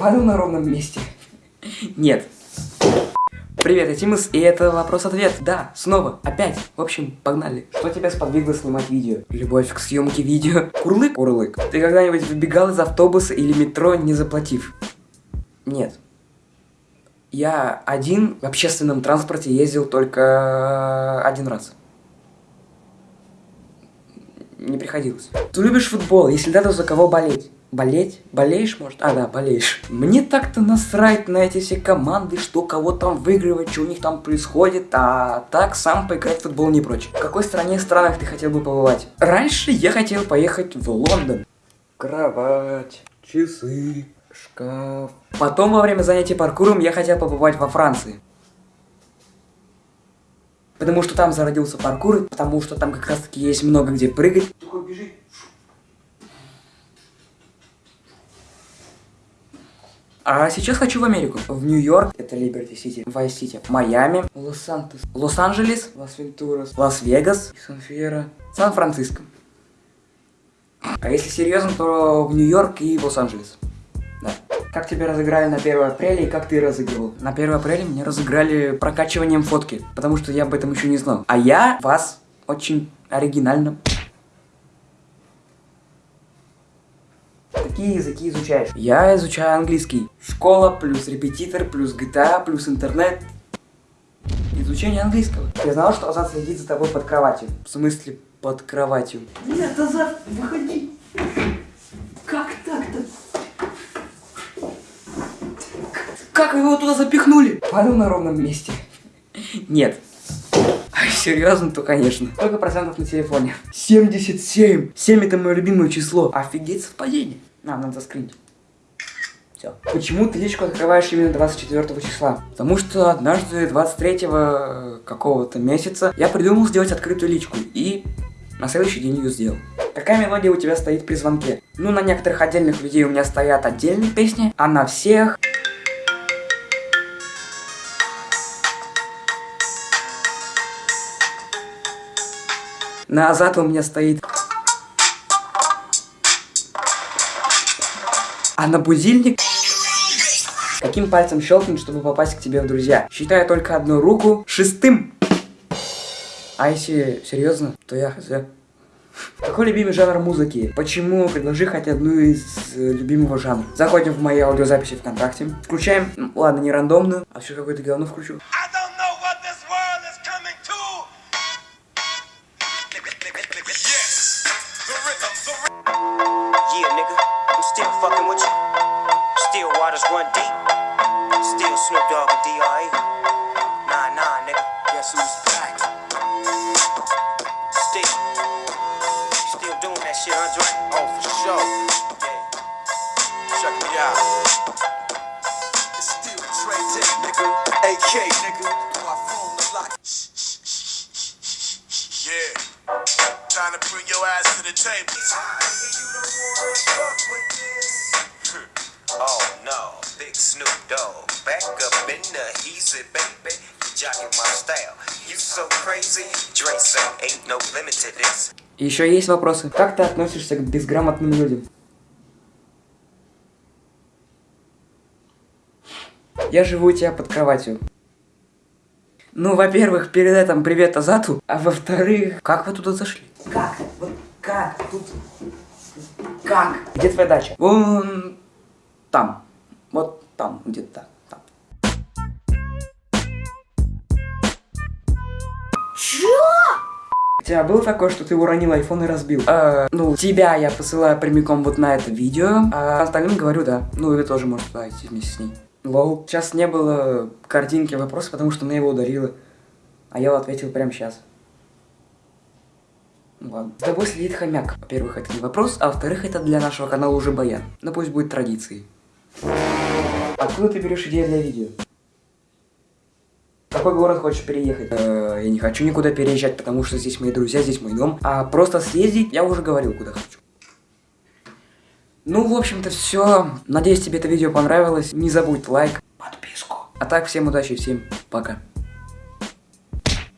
Падал на ровном месте. Нет. Привет, я Тимус, и это вопрос-ответ. Да, снова, опять. В общем, погнали. Что тебя сподвигло снимать видео? Любовь к съемке видео? Курлык? Курлык. Ты когда-нибудь выбегал из автобуса или метро, не заплатив? Нет. Я один в общественном транспорте ездил только один раз. Не приходилось. Ты любишь футбол? Если да, то за кого болеть? Болеть? Болеешь, может? А, да, болеешь. Мне так-то насрать на эти все команды, что кого там выигрывать, что у них там происходит, а так сам поиграть в футбол не прочь. В какой стране странах ты хотел бы побывать? Раньше я хотел поехать в Лондон. Кровать, часы, шкаф. Потом во время занятий паркуром я хотел побывать во Франции. Потому что там зародился паркур, потому что там как раз таки есть много где прыгать. Такой бежит. А сейчас хочу в Америку. В Нью-Йорк, это Либерти Сити, Вайс Сити, Майами, Лос-Сантос, Лос-Анджелес, Лас-Вентурас, Лас-Вегас, Сан-Фиерро, Сан-Франциско. А если серьезно, то в Нью-Йорк и Лос-Анджелес. Да. Как тебя разыграли на 1 апреля и как ты разыгрывал? На 1 апреля меня разыграли прокачиванием фотки, потому что я об этом еще не знал. А я вас очень оригинально Какие языки изучаешь? Я изучаю английский. Школа, плюс репетитор, плюс GTA, плюс интернет. Изучение английского. Я знал, что Азат следит за тобой под кроватью. В смысле, под кроватью? Нет, Азат, выходи. Как так-то? Как вы его туда запихнули? Падал на ровном месте. Нет. Серьезно, то конечно. Сколько процентов на телефоне? 77. 7 это мое любимое число. Офигеть совпадение. А, надо заскринить. Все. Почему ты личку открываешь именно 24 числа? Потому что однажды 23 э, какого-то месяца я придумал сделать открытую личку и на следующий день ее сделал. Какая мелодия у тебя стоит при звонке? Ну, на некоторых отдельных людей у меня стоят отдельные песни, а на всех... На Азат у меня стоит... А на будильник... Каким пальцем щелкнуть, чтобы попасть к тебе в друзья? Считаю только одну руку шестым. А если серьезно, то я хз. Какой любимый жанр музыки? Почему? Предложи хоть одну из э, любимого жанра. Заходим в мои аудиозаписи ВКонтакте. Включаем, ладно, не рандомную, а все какое-то говно включу. Run deep. Still Snoop Dogg and D.R.E. Nah, nah, nigga. Guess who's back? Still. Still doing that shit, Andre? Oh, for sure. Yeah. Check me out. It's still Trey Day, nigga. AK, nigga. Do I phone the lock? Yeah. Time to bring your ass to the table. Snoop Dogg, back up in the easy, baby. You jocking my style. You so crazy, Dre say ain't no limit to this. Еще есть вопросы. Как ты относишься к безграмотным людям? Я живу у тебя под кроватью. Ну, во-первых, передай там привет Азату, а во-вторых, как вы туда зашли? Как? Вот как? Тут... Как? Где твоя дача? Вон там. Там, где-то там. Чё? У тебя было такое, что ты уронил iPhone и разбил? Э, ну, тебя я посылаю прямиком вот на это видео, а остальным говорю да. Ну, и вы тоже можете зайти вместе с ней. Лол. Сейчас не было картинки вопроса, потому что она его ударила. А я ответил прямо сейчас. Ну ладно. За тобой следит хомяк. Во-первых, это не вопрос, а во-вторых, это для нашего канала уже баян. Но пусть будет традицией. Откуда ты берешь идеи для видео? В какой город хочешь переехать? Э, я не хочу никуда переезжать, потому что здесь мои друзья, здесь мой дом. А просто съездить, я уже говорил, куда хочу. Ну, в общем-то, все. Надеюсь, тебе это видео понравилось. Не забудь лайк, подписку. А так, всем удачи, всем пока.